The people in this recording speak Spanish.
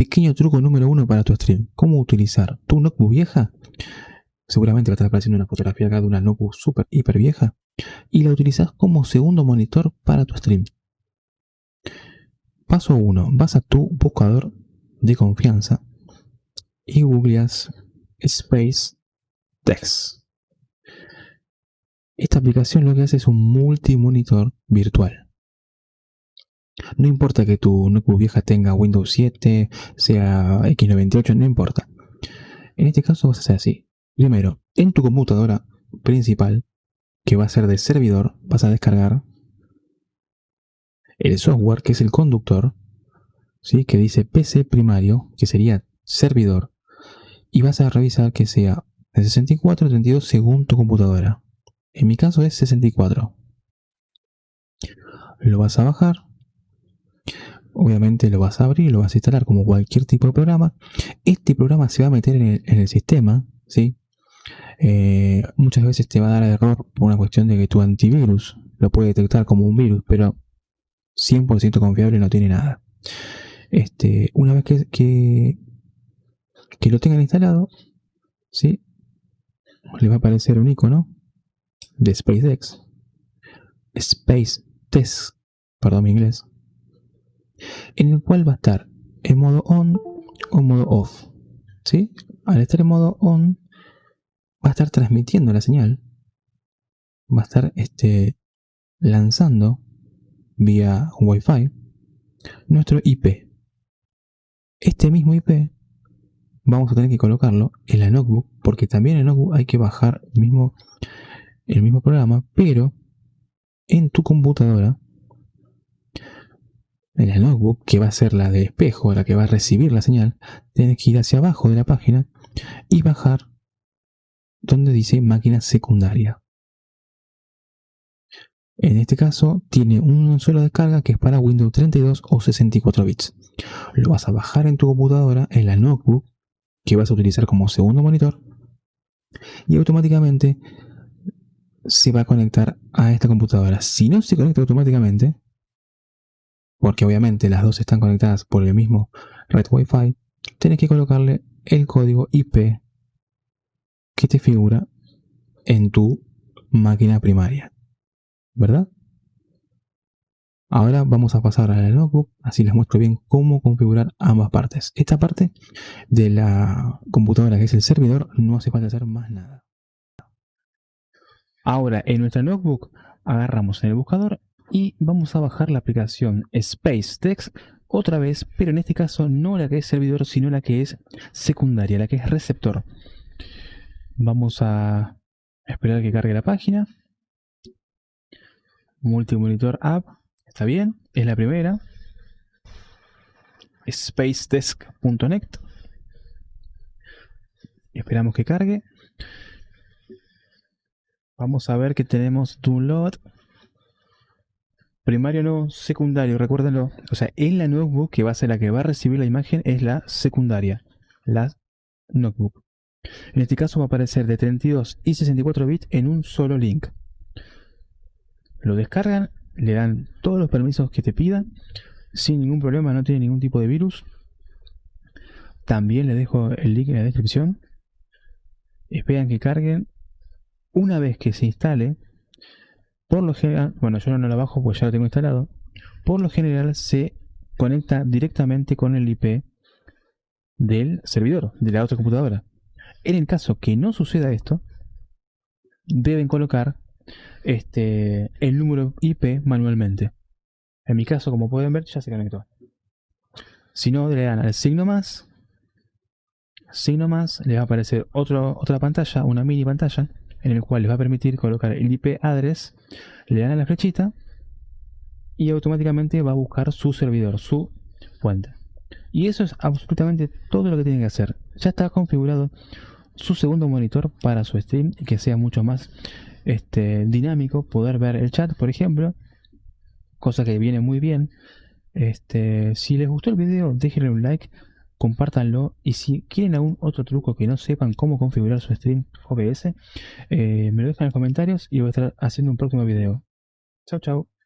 Pequeño truco número uno para tu stream. ¿Cómo utilizar tu notebook vieja? Seguramente va a estar apareciendo una fotografía acá de una notebook super hiper vieja. Y la utilizas como segundo monitor para tu stream. Paso 1. Vas a tu buscador de confianza y googleas Space Text. Esta aplicación lo que hace es un multimonitor virtual. No importa que tu notebook vieja tenga Windows 7, sea X98, no importa. En este caso vas a hacer así. Primero, en tu computadora principal, que va a ser de servidor, vas a descargar el software que es el conductor, ¿sí? que dice PC primario, que sería servidor, y vas a revisar que sea de 64 a 32 según tu computadora. En mi caso es 64. Lo vas a bajar. Obviamente lo vas a abrir, lo vas a instalar como cualquier tipo de programa. Este programa se va a meter en el, sistema, ¿sí? Eh, muchas veces te va a dar error por una cuestión de que tu antivirus lo puede detectar como un virus, pero 100% confiable no tiene nada. Este, una vez que, que, que lo tengan instalado, ¿sí? le va a aparecer un icono de SpaceX, Space Test, perdón mi inglés, en el cual va a estar en modo on o modo off. ¿sí? Al estar en modo on, va a estar transmitiendo la señal, va a estar este, lanzando vía Wi-Fi nuestro IP. Este mismo IP vamos a tener que colocarlo en la notebook, porque también en notebook hay que bajar el mismo, el mismo programa, pero en tu computadora, en la notebook, que va a ser la de espejo, la que va a recibir la señal, tienes que ir hacia abajo de la página y bajar donde dice máquina secundaria. En este caso tiene una sola descarga que es para Windows 32 o 64 bits. Lo vas a bajar en tu computadora, en la notebook, que vas a utilizar como segundo monitor y automáticamente se va a conectar a esta computadora. Si no se conecta automáticamente, porque obviamente las dos están conectadas por el mismo red Wi-Fi, tienes que colocarle el código IP que te figura en tu máquina primaria. ¿Verdad? Ahora vamos a pasar a la notebook, así les muestro bien cómo configurar ambas partes. Esta parte de la computadora que es el servidor no hace falta hacer más nada. Ahora en nuestra notebook agarramos en el buscador y vamos a bajar la aplicación SpaceText otra vez, pero en este caso no la que es servidor, sino la que es secundaria, la que es receptor. Vamos a esperar que cargue la página. Multimonitor App Está bien, es la primera. Spacedesk.net. Esperamos que cargue. Vamos a ver que tenemos download. Primario no, secundario, recuérdenlo. O sea, en la notebook que va a ser la que va a recibir la imagen es la secundaria. La notebook. En este caso va a aparecer de 32 y 64 bits en un solo link. Lo descargan le dan todos los permisos que te pidan sin ningún problema, no tiene ningún tipo de virus. También le dejo el link en la descripción. Esperan que carguen. Una vez que se instale, por lo general, bueno yo no lo bajo pues ya lo tengo instalado, por lo general se conecta directamente con el IP del servidor, de la otra computadora. En el caso que no suceda esto, deben colocar este, el número IP manualmente. En mi caso, como pueden ver, ya se conectó. Si no, le dan al signo más, signo más, les va a aparecer otra pantalla, una mini pantalla, en el cual les va a permitir colocar el IP address, le dan a la flechita y automáticamente va a buscar su servidor, su fuente. Y eso es absolutamente todo lo que tienen que hacer. Ya está configurado su segundo monitor para su stream y que sea mucho más este, dinámico, poder ver el chat, por ejemplo, cosa que viene muy bien. Este, si les gustó el video, déjenle un like, compártanlo y si quieren algún otro truco que no sepan cómo configurar su stream OBS, eh, me lo dejan en los comentarios y voy a estar haciendo un próximo video. Chao, chao.